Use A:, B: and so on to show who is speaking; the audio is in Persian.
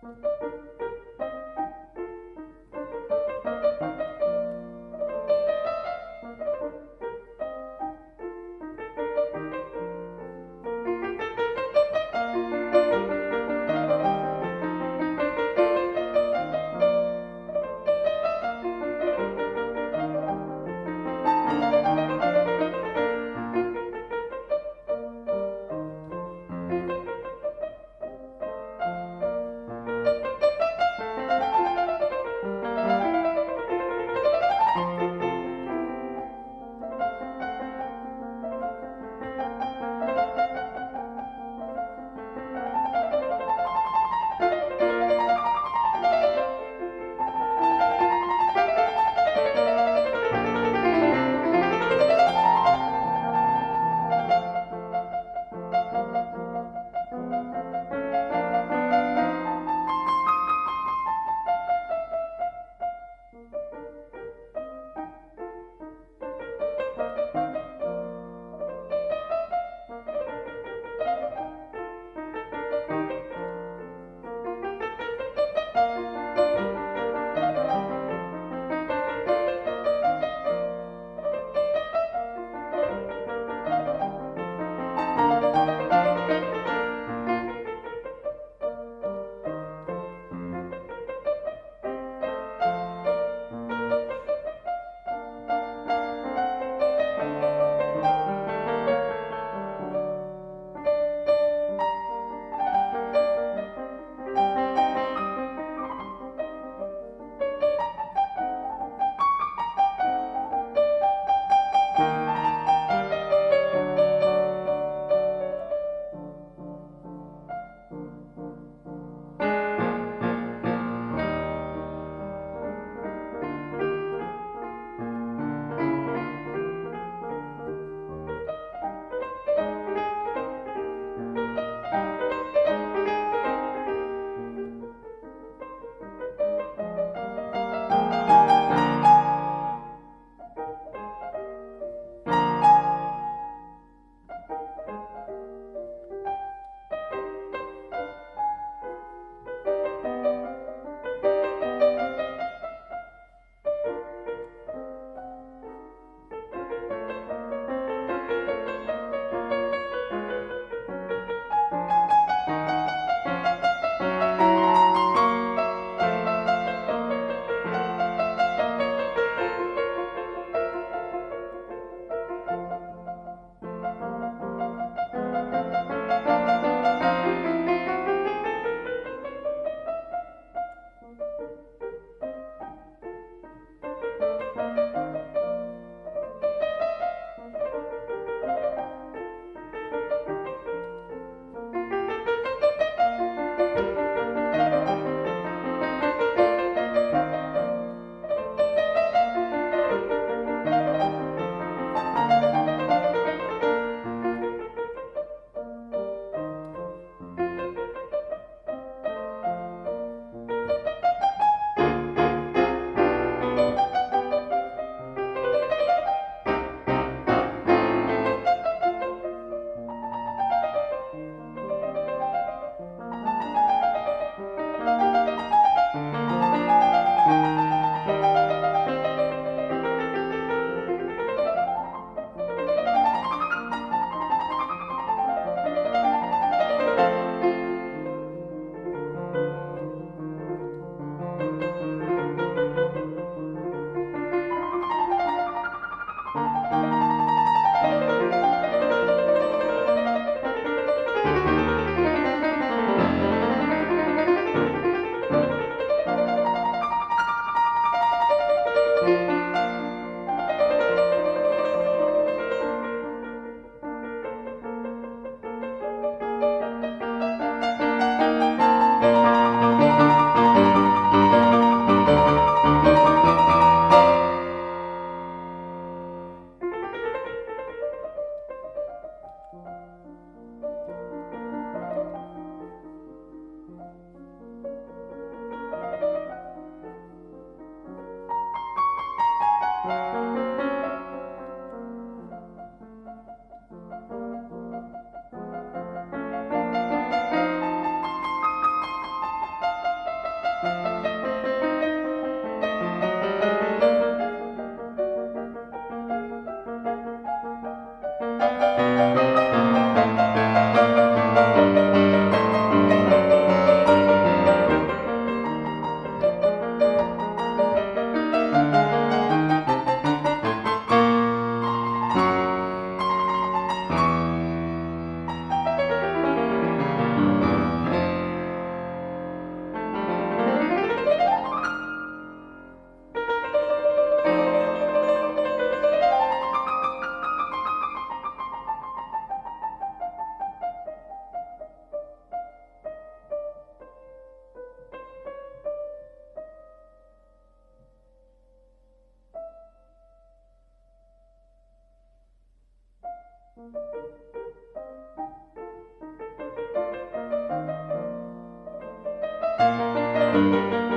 A: Música Thank you. thank you